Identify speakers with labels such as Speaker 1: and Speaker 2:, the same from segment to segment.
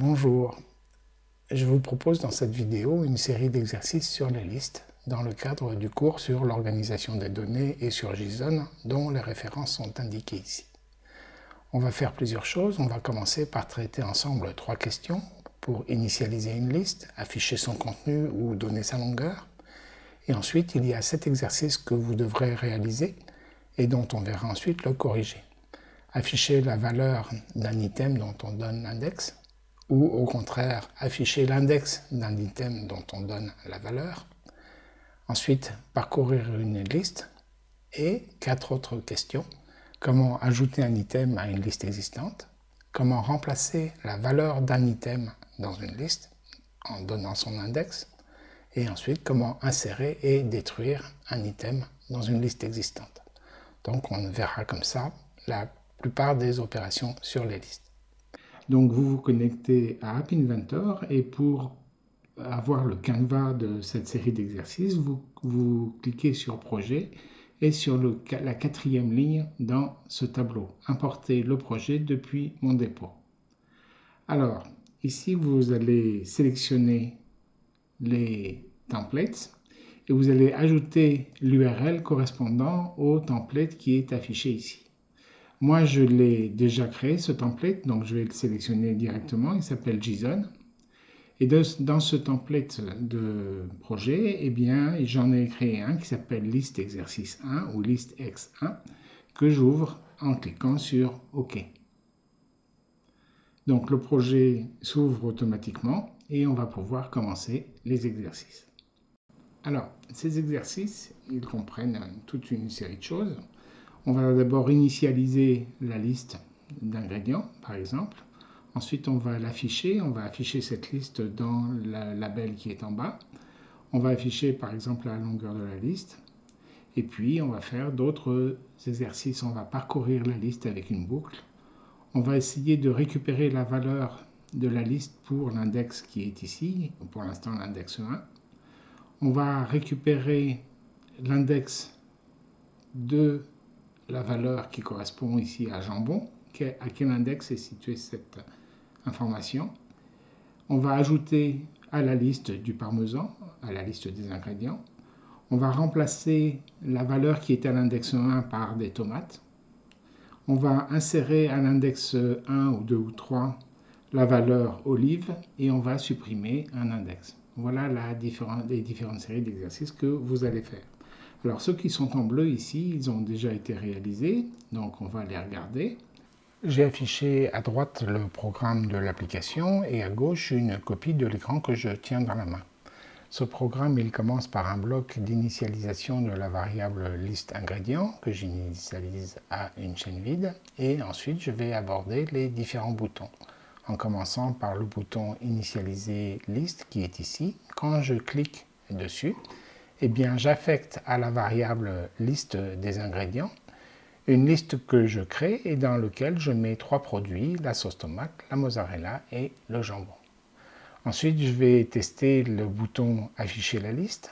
Speaker 1: Bonjour, je vous propose dans cette vidéo une série d'exercices sur les listes dans le cadre du cours sur l'organisation des données et sur JSON dont les références sont indiquées ici. On va faire plusieurs choses, on va commencer par traiter ensemble trois questions pour initialiser une liste, afficher son contenu ou donner sa longueur. Et ensuite, il y a cet exercice que vous devrez réaliser et dont on verra ensuite le corriger. Afficher la valeur d'un item dont on donne l'index, ou au contraire afficher l'index d'un item dont on donne la valeur. Ensuite, parcourir une liste et quatre autres questions. Comment ajouter un item à une liste existante? Comment remplacer la valeur d'un item dans une liste en donnant son index? Et ensuite, comment insérer et détruire un item dans une liste existante. Donc on verra comme ça la plupart des opérations sur les listes. Donc vous vous connectez à App Inventor et pour avoir le canevas de cette série d'exercices, vous, cliquez sur Projet et sur la quatrième ligne dans ce tableau, Importer le projet depuis mon dépôt. Alors, ici vous allez sélectionner les templates et vous allez ajouter l'URL correspondant au template qui est affiché ici. Moi, je l'ai déjà créé, ce template, donc je vais le sélectionner directement. Il s'appelle JSON. Et dans ce template de projet, eh bien, j'en ai créé un qui s'appelle liste exercice 1 ou liste x1 que j'ouvre en cliquant sur OK. Donc le projet s'ouvre automatiquement et on va pouvoir commencer les exercices. Alors, ces exercices, ils comprennent toute une série de choses. On va d'abord initialiser la liste d'ingrédients, par exemple. Ensuite, on va l'afficher. On va afficher cette liste dans le label qui est en bas. On va afficher, par exemple, la longueur de la liste. Et puis, on va faire d'autres exercices. On va parcourir la liste avec une boucle. On va essayer de récupérer la valeur de la liste pour l'index qui est ici, pour l'instant l'index 1. On va récupérer l'index de la valeur qui correspond ici à jambon, à quel index est située cette information. On va ajouter à la liste du parmesan, à la liste des ingrédients. On va remplacer la valeur qui est à l'index 1 par des tomates. On va insérer à l'index 1 ou 2 ou 3 la valeur olive et on va supprimer un index. Voilà les différentes séries d'exercices que vous allez faire. Alors ceux qui sont en bleu ici, ils ont déjà été réalisés, donc on va les regarder. J'ai affiché à droite le programme de l'application et à gauche une copie de l'écran que je tiens dans la main. Ce programme, il commence par un bloc d'initialisation de la variable liste ingrédients que j'initialise à une chaîne vide et ensuite je vais aborder les différents boutons en commençant par le bouton initialiser liste qui est ici. Quand je clique dessus, eh bien j'affecte à la variable liste des ingrédients une liste que je crée et dans laquelle je mets trois produits, la sauce tomate, la mozzarella et le jambon. Ensuite, je vais tester le bouton afficher la liste.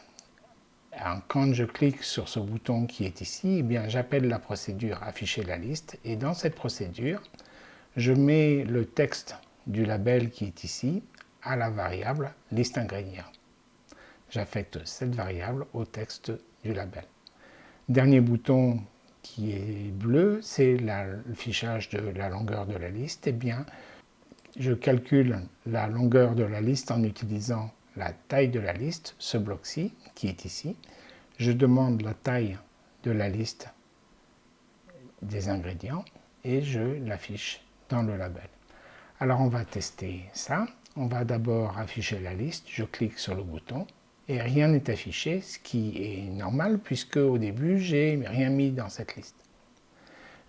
Speaker 1: quand je clique sur ce bouton qui est ici, eh j'appelle la procédure afficher la liste et dans cette procédure, je mets le texte du label qui est ici à la variable liste ingrédients j'affecte cette variable au texte du label. Dernier bouton qui est bleu, c'est le fichage de la longueur de la liste. Eh bien, je calcule la longueur de la liste en utilisant la taille de la liste, ce bloc-ci, qui est ici. Je demande la taille de la liste des ingrédients et je l'affiche dans le label. Alors on va tester ça. On va d'abord afficher la liste. Je clique sur le bouton et rien n'est affiché, ce qui est normal puisque au début, j'ai rien mis dans cette liste.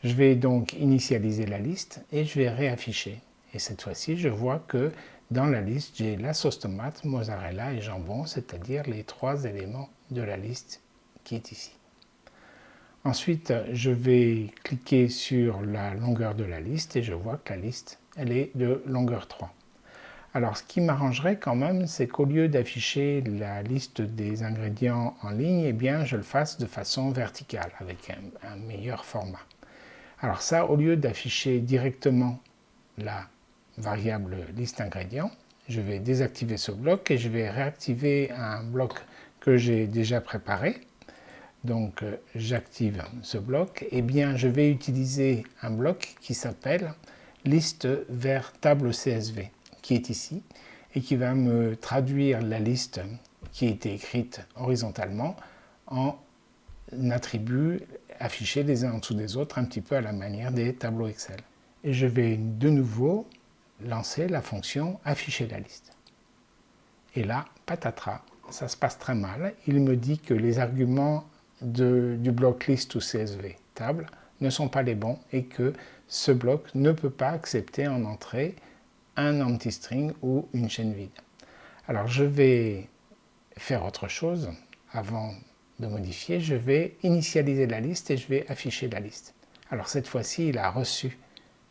Speaker 1: Je vais donc initialiser la liste et je vais réafficher. Et cette fois-ci, je vois que dans la liste, j'ai la sauce tomate, mozzarella et jambon, c'est-à-dire les trois éléments de la liste qui est ici. Ensuite, je vais cliquer sur la longueur de la liste et je vois que la liste, elle est de longueur 3. Alors ce qui m'arrangerait quand même, c'est qu'au lieu d'afficher la liste des ingrédients en ligne, eh bien je le fasse de façon verticale, avec un, meilleur format. Alors ça, au lieu d'afficher directement la variable liste ingrédients. Je vais désactiver ce bloc et je vais réactiver un bloc que j'ai déjà préparé. Donc euh, j'active ce bloc. Et eh bien je vais utiliser un bloc qui s'appelle liste vers table CSV qui est ici et qui va me traduire la liste qui a été écrite horizontalement en attributs affichés les uns en dessous des autres, un petit peu à la manière des tableaux Excel. Et je vais de nouveau lancer la fonction afficher la liste. Et là, patatras, ça se passe très mal. Il me dit que les arguments du bloc list ou CSV table ne sont pas les bons et que ce bloc ne peut pas accepter en entrée un empty string ou une chaîne vide. Alors je vais faire autre chose avant de modifier, je vais initialiser la liste et je vais afficher la liste. Alors cette fois-ci, il a reçu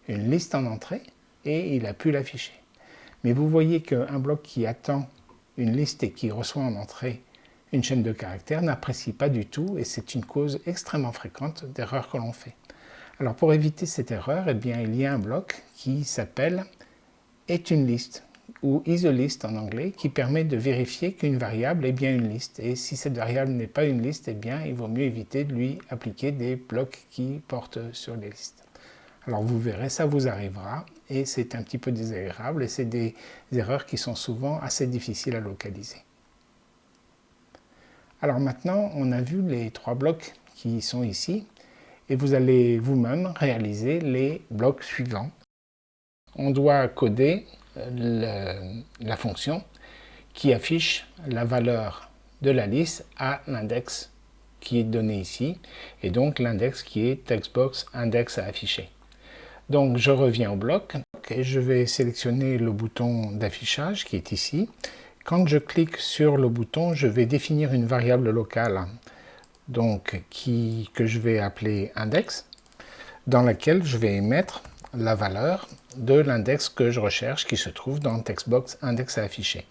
Speaker 1: une liste en entrée et il a pu l'afficher. Mais vous voyez qu'un bloc qui attend une liste et qui reçoit en entrée une chaîne de caractères n'apprécie pas du tout et c'est une cause extrêmement fréquente d'erreurs que l'on fait. Alors pour éviter cette erreur, eh bien, il y a un bloc qui s'appelle est une liste ou is en anglais qui permet de vérifier qu'une variable est bien une liste. Et si cette variable n'est pas une liste, eh bien, il vaut mieux éviter de lui appliquer des blocs qui portent sur les listes. Alors vous verrez, ça vous arrivera et c'est un petit peu désagréable et c'est des erreurs qui sont souvent assez difficiles à localiser. Alors maintenant, on a vu les trois blocs qui sont ici et vous allez vous-même réaliser les blocs suivants. On doit coder la fonction qui affiche la valeur de la liste à l'index qui est donné ici, et donc l'index qui est textbox index à afficher. Donc je reviens au bloc et je vais sélectionner le bouton d'affichage qui est ici. Quand je clique sur le bouton, je vais définir une variable locale donc que je vais appeler index, dans laquelle je vais mettre la valeur de l'index que je recherche qui se trouve dans textbox index à afficher.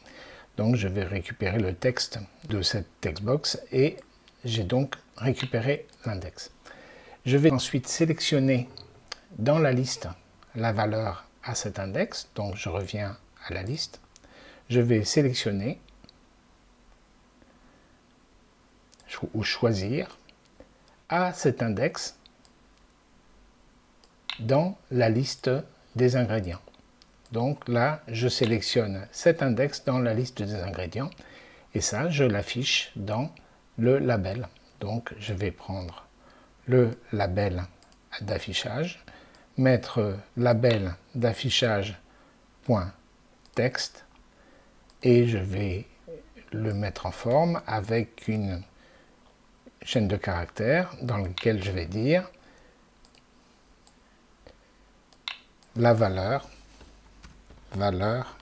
Speaker 1: Donc je vais récupérer le texte de cette textbox et j'ai donc récupéré l'index. Je vais ensuite sélectionner dans la liste la valeur à cet index, donc je reviens à la liste. Je vais sélectionner ou choisir à cet index dans la liste des ingrédients. Donc là, je sélectionne cet index dans la liste des ingrédients et ça, je l'affiche dans le label. Donc je vais prendre le label d'affichage, mettre label d'affichage texte et je vais le mettre en forme avec une chaîne de caractères dans laquelle je vais dire la valeur, valeur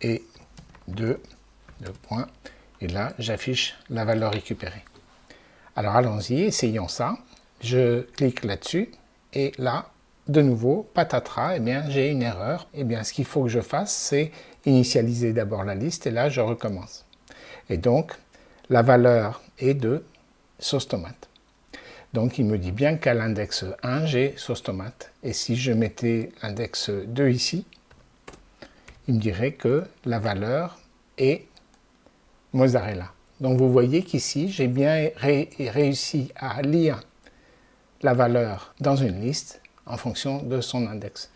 Speaker 1: et 2, points. Et là, j'affiche la valeur récupérée. Alors allons-y, essayons ça. Je clique là-dessus et là, de nouveau, patatras, eh bien j'ai une erreur. Eh bien ce qu'il faut que je fasse, c'est initialiser d'abord la liste et là je recommence. Et donc, la valeur est de sauce tomate. Donc il me dit bien qu'à l'index 1, j'ai sauce tomate. Et si je mettais l'index 2 ici, il me dirait que la valeur est mozzarella. Donc vous voyez qu'ici, j'ai bien réussi à lire la valeur dans une liste en fonction de son index.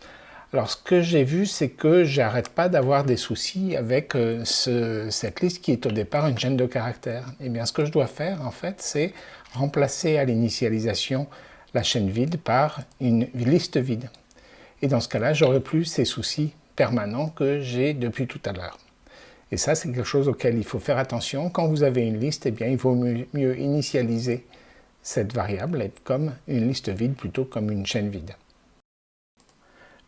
Speaker 1: Alors ce que j'ai vu, c'est que j'arrête pas d'avoir des soucis avec euh, cette liste qui est au départ une chaîne de caractères. Et eh bien ce que je dois faire en fait, c'est remplacer à l'initialisation la chaîne vide par une liste vide. Et dans ce cas-là, j'aurai plus ces soucis permanents que j'ai depuis tout à l'heure. Et ça, c'est quelque chose auquel il faut faire attention. Quand vous avez une liste, eh bien, il vaut mieux initialiser cette variable comme une liste vide plutôt comme une chaîne vide.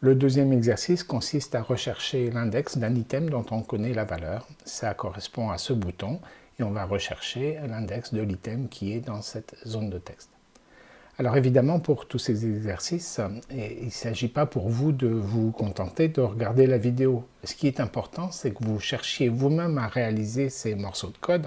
Speaker 1: Le deuxième exercice consiste à rechercher l'index d'un item dont on connaît la valeur. Ça correspond à ce bouton et on va rechercher l'index de l'item qui est dans cette zone de texte. Alors évidemment, pour tous ces exercices, il ne s'agit pas pour vous de vous contenter de regarder la vidéo. Ce qui est important, c'est que vous cherchiez vous-même à réaliser ces morceaux de code.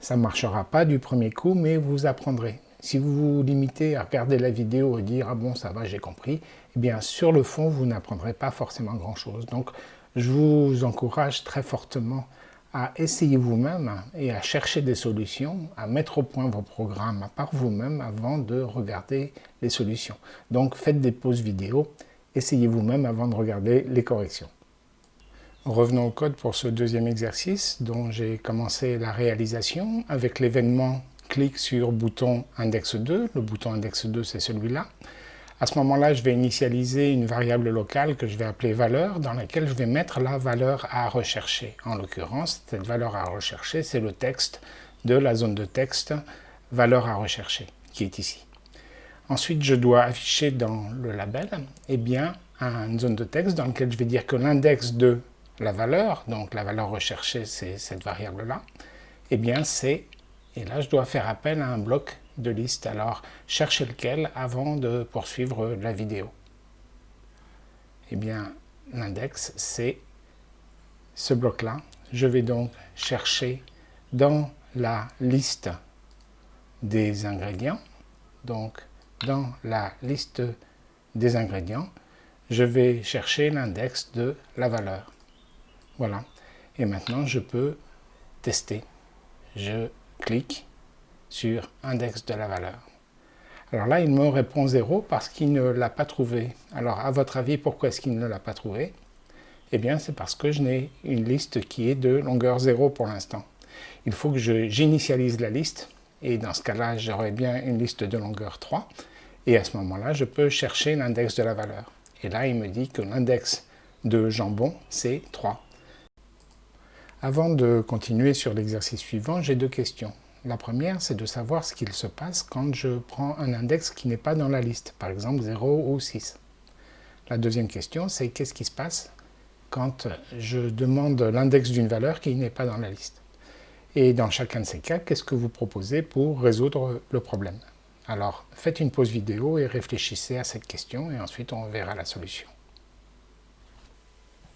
Speaker 1: Ça ne marchera pas du premier coup, mais vous apprendrez. Si vous vous limitez à regarder la vidéo et dire « Ah bon, ça va, j'ai compris », eh bien, sur le fond, vous n'apprendrez pas forcément grand-chose. Donc, je vous encourage très fortement à essayer vous-même et à chercher des solutions, à mettre au point vos programmes par vous-même avant de regarder les solutions. Donc, faites des pauses vidéo, essayez vous-même avant de regarder les corrections. Revenons au code pour ce deuxième exercice dont j'ai commencé la réalisation avec l'événement clic sur bouton index 2. Le bouton index 2, c'est celui-là. À ce moment-là, je vais initialiser une variable locale que je vais appeler valeur, dans laquelle je vais mettre la valeur à rechercher. En l'occurrence, cette valeur à rechercher, c'est le texte de la zone de texte valeur à rechercher, qui est ici. Ensuite, je dois afficher dans le label eh bien, une zone de texte dans laquelle je vais dire que l'index de la valeur, donc la valeur recherchée, c'est cette variable-là, eh bien c'est, et là je dois faire appel à un bloc de liste. Alors, cherchez lequel avant de poursuivre la vidéo. Eh bien, l'index, c'est ce bloc-là. Je vais donc chercher dans la liste des ingrédients, donc dans la liste des ingrédients, je vais chercher l'index de la valeur. Voilà. Et maintenant, je peux tester. Je clique sur index de la valeur. Alors là, il me répond 0 parce qu'il ne l'a pas trouvé. Alors, à votre avis, pourquoi est-ce qu'il ne l'a pas trouvé? Eh bien, c'est parce que je n'ai une liste qui est de longueur 0 pour l'instant. Il faut que j'initialise la liste, et dans ce cas-là, j'aurai bien une liste de longueur 3, et à ce moment-là, je peux chercher l'index de la valeur. Et là, il me dit que l'index de jambon, c'est 3. Avant de continuer sur l'exercice suivant, j'ai deux questions. La première, c'est de savoir ce qu'il se passe quand je prends un index qui n'est pas dans la liste, par exemple 0 ou 6. La deuxième question, c'est qu'est-ce qui se passe quand je demande l'index d'une valeur qui n'est pas dans la liste? Et dans chacun de ces cas, qu'est-ce que vous proposez pour résoudre le problème? Alors, faites une pause vidéo et réfléchissez à cette question et ensuite on verra la solution.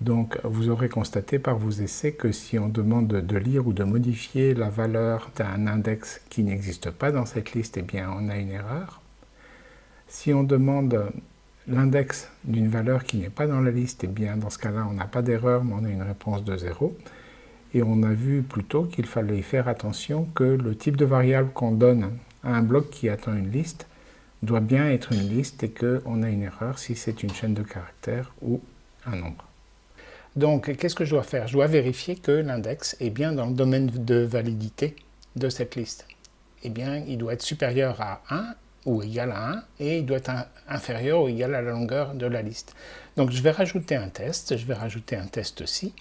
Speaker 1: Donc vous aurez constaté par vos essais que si on demande de lire ou de modifier la valeur d'un index qui n'existe pas dans cette liste, eh bien on a une erreur. Si on demande l'index d'une valeur qui n'est pas dans la liste, eh bien dans ce cas-là on n'a pas d'erreur mais on a une réponse de 0. Et on a vu plutôt qu'il fallait faire attention que le type de variable qu'on donne à un bloc qui attend une liste doit bien être une liste et qu'on a une erreur si c'est une chaîne de caractères ou un nombre. Donc, qu'est-ce que je dois faire? Je dois vérifier que l'index est bien dans le domaine de validité de cette liste. Eh bien, il doit être supérieur à 1 ou égal à 1 et il doit être inférieur ou égal à la longueur de la liste. Donc, je vais rajouter un test. Je vais rajouter un test ci.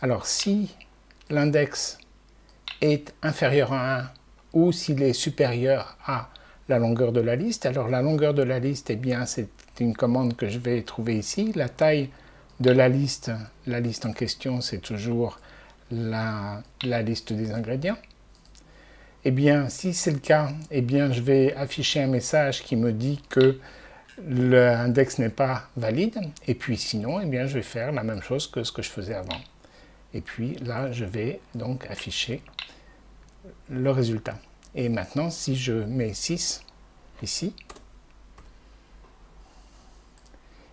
Speaker 1: Alors, si l'index est inférieur à 1 ou s'il est supérieur à la longueur de la liste, alors la longueur de la liste, eh bien, c'est une commande que je vais trouver ici. La taille de la liste, la liste en question, c'est toujours la, liste des ingrédients. Eh bien, si c'est le cas, eh bien, je vais afficher un message qui me dit que l'index n'est pas valide. Et puis sinon, eh bien, je vais faire la même chose que ce que je faisais avant. Et puis là, je vais donc afficher le résultat. Et maintenant, si je mets 6 ici,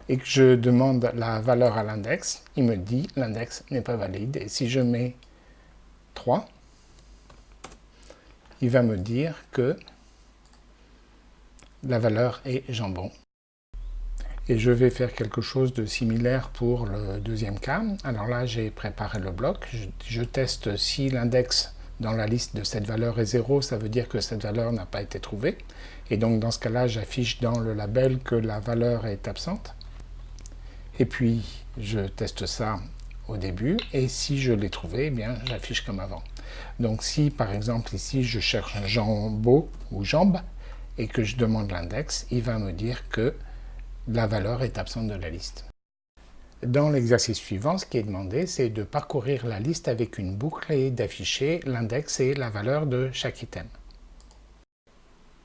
Speaker 1: et que je demande la valeur à l'index, il me dit l'index n'est pas valide. Et si je mets 3, il va me dire que la valeur est jambon. Et je vais faire quelque chose de similaire pour le deuxième cas. Alors là, j'ai préparé le bloc. Je, je teste si l'index dans la liste de cette valeur est 0, ça veut dire que cette valeur n'a pas été trouvée. Et donc dans ce cas-là, j'affiche dans le label que la valeur est absente. Et puis, je teste ça au début, et si je l'ai trouvé, eh bien, j'affiche comme avant. Donc si, par exemple, ici, je cherche un jambeau ou jambe, et que je demande l'index, il va me dire que la valeur est absente de la liste. Dans l'exercice suivant, ce qui est demandé, c'est de parcourir la liste avec une boucle et d'afficher l'index et la valeur de chaque item.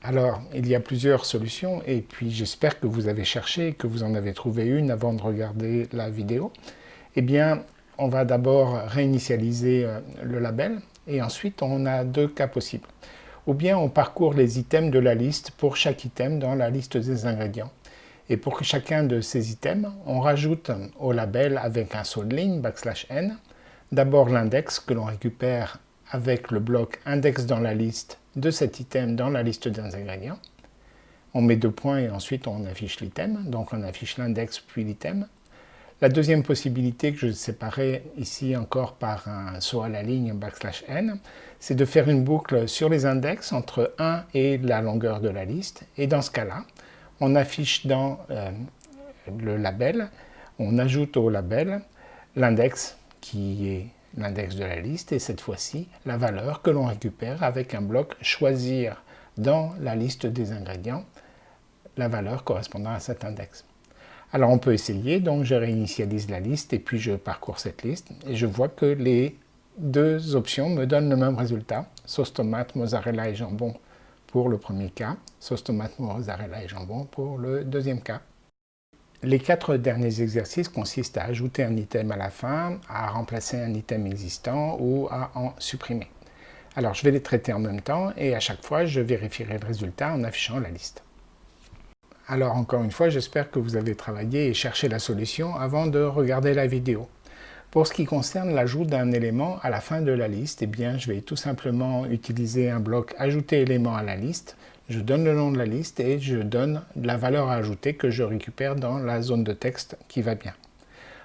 Speaker 1: Alors, il y a plusieurs solutions et puis j'espère que vous avez cherché, que vous en avez trouvé une avant de regarder la vidéo. Eh bien, on va d'abord réinitialiser euh, le label et ensuite on a deux cas possibles. Ou bien on parcourt les items de la liste pour chaque item dans la liste des ingrédients. Et pour chacun de ces items, on rajoute au label avec un saut de ligne, backslash n, d'abord l'index que l'on récupère avec le bloc index dans la liste de cet item dans la liste des ingrédients. On met deux points et ensuite on affiche l'item, donc on affiche l'index puis l'item. La deuxième possibilité que je séparais ici encore par un saut à la ligne backslash n, c'est de faire une boucle sur les index entre 1 et la longueur de la liste. Et dans ce cas-là, on affiche dans euh, le label, on ajoute au label l'index qui est l'index de la liste et cette fois-ci la valeur que l'on récupère avec un bloc choisir dans la liste des ingrédients la valeur correspondant à cet index. Alors on peut essayer, donc je réinitialise la liste et puis je parcours cette liste et je vois que les deux options me donnent le même résultat, sauce tomate, mozzarella et jambon pour le premier cas, sauce tomate, mozzarella et jambon pour le deuxième cas. Les quatre derniers exercices consistent à ajouter un item à la fin, à remplacer un item existant ou à en supprimer. Alors je vais les traiter en même temps et à chaque fois je vérifierai le résultat en affichant la liste. Alors encore une fois, j'espère que vous avez travaillé et cherché la solution avant de regarder la vidéo. Pour ce qui concerne l'ajout d'un élément à la fin de la liste, eh bien, je vais tout simplement utiliser un bloc « Ajouter élément à la liste ». Je donne le nom de la liste et je donne la valeur à ajouter que je récupère dans la zone de texte qui va bien.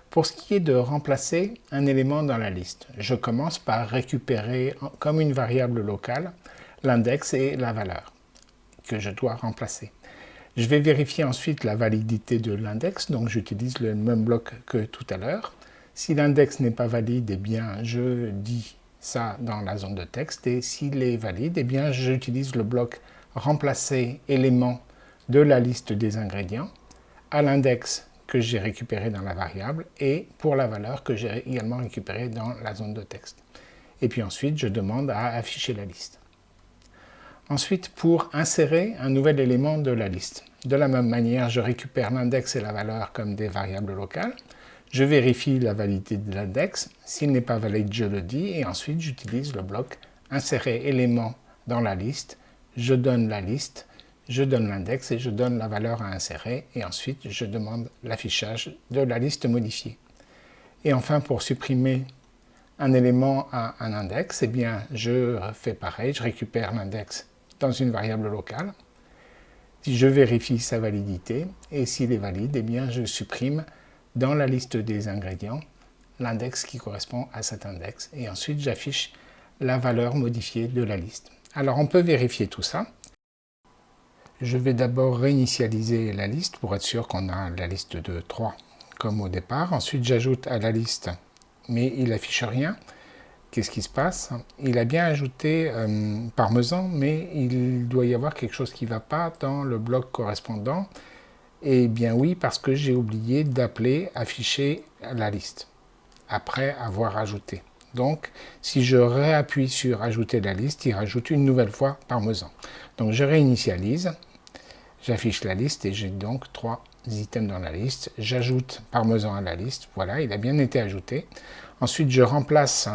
Speaker 1: Pour ce qui est de remplacer un élément dans la liste, je commence par récupérer comme une variable locale l'index et la valeur que je dois remplacer. Je vais vérifier ensuite la validité de l'index, donc j'utilise le même bloc que tout à l'heure. Si l'index n'est pas valide, eh bien, je dis ça dans la zone de texte. Et s'il est valide, eh bien, j'utilise le bloc remplacer élément de la liste des ingrédients à l'index que j'ai récupéré dans la variable et pour la valeur que j'ai également récupérée dans la zone de texte. Et puis ensuite, je demande à afficher la liste. Ensuite, pour insérer un nouvel élément de la liste. De la même manière, je récupère l'index et la valeur comme des variables locales. Je vérifie la validité de l'index. S'il n'est pas valide, je le dis. Et ensuite, j'utilise le bloc insérer élément dans la liste. Je donne la liste, je donne l'index et je donne la valeur à insérer. Et ensuite, je demande l'affichage de la liste modifiée. Et enfin, pour supprimer un élément à un index, eh bien, je fais pareil. Je récupère l'index dans une variable locale. Je vérifie sa validité et s'il est valide, eh je supprime dans la liste des ingrédients l'index qui correspond à cet index et ensuite j'affiche la valeur modifiée de la liste. Alors on peut vérifier tout ça. Je vais d'abord réinitialiser la liste pour être sûr qu'on a la liste de 3 comme au départ. Ensuite j'ajoute à la liste, mais il n'affiche rien. Qu'est-ce qui se passe? Il a bien ajouté euh, parmesan, mais il doit y avoir quelque chose qui ne va pas dans le bloc correspondant. Eh bien oui, parce que j'ai oublié d'appeler afficher la liste après avoir ajouté. Donc, si je réappuie sur ajouter la liste, il rajoute une nouvelle fois parmesan. Donc, je réinitialise, j'affiche la liste et j'ai donc trois items dans la liste. J'ajoute parmesan à la liste, voilà, il a bien été ajouté. Ensuite, je remplace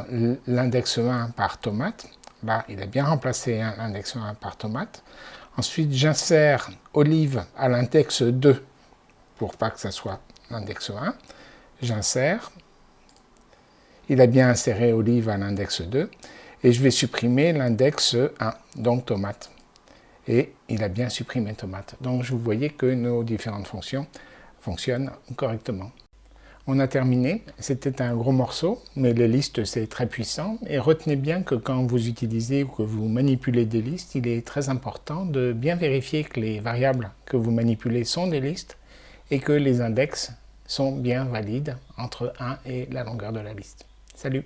Speaker 1: l'index 1 par tomate. Là, il a bien remplacé l'index 1 par tomate. Ensuite, j'insère olive à l'index 2 pour pas que ça soit l'index 1. J'insère. Il a bien inséré olive à l'index 2. Et je vais supprimer l'index 1, donc tomate. Et il a bien supprimé tomate. Donc, vous voyez que nos différentes fonctions fonctionnent correctement. On a terminé, c'était un gros morceau, mais les listes c'est très puissant. Et retenez bien que quand vous utilisez ou que vous manipulez des listes, il est très important de bien vérifier que les variables que vous manipulez sont des listes et que les index sont bien valides entre 1 et la longueur de la liste. Salut